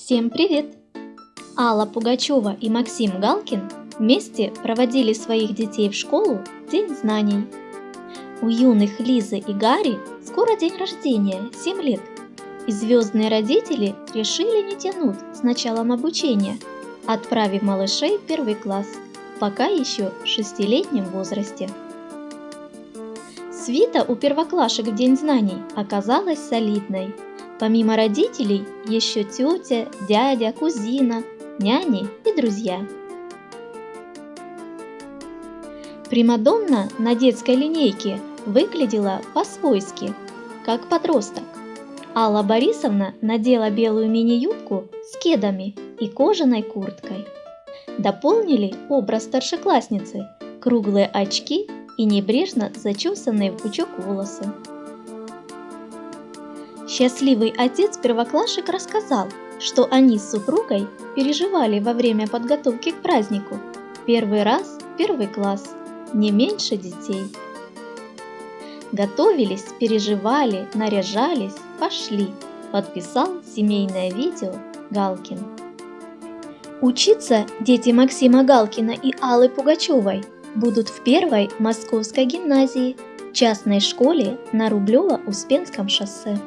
Всем привет! Алла Пугачева и Максим Галкин вместе проводили своих детей в школу День знаний. У юных Лизы и Гарри скоро день рождения, 7 лет, и звездные родители решили не тянуть с началом обучения, отправив малышей в первый класс, пока еще в шестилетнем возрасте. Свита у первоклашек в День знаний оказалась солидной – Помимо родителей, еще тетя, дядя, кузина, няни и друзья. Примадонна на детской линейке выглядела по-свойски, как подросток. Алла Борисовна надела белую мини-юбку с кедами и кожаной курткой. Дополнили образ старшеклассницы круглые очки и небрежно зачесанные в пучок волосы. Счастливый отец первоклашек рассказал, что они с супругой переживали во время подготовки к празднику. Первый раз первый класс, не меньше детей. Готовились, переживали, наряжались, пошли, подписал семейное видео Галкин. Учиться дети Максима Галкина и Аллы Пугачевой будут в первой московской гимназии, частной школе на Рублево-Успенском шоссе.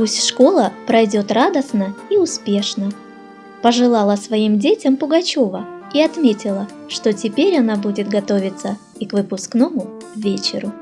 Пусть школа пройдет радостно и успешно. Пожелала своим детям Пугачева и отметила, что теперь она будет готовиться и к выпускному вечеру.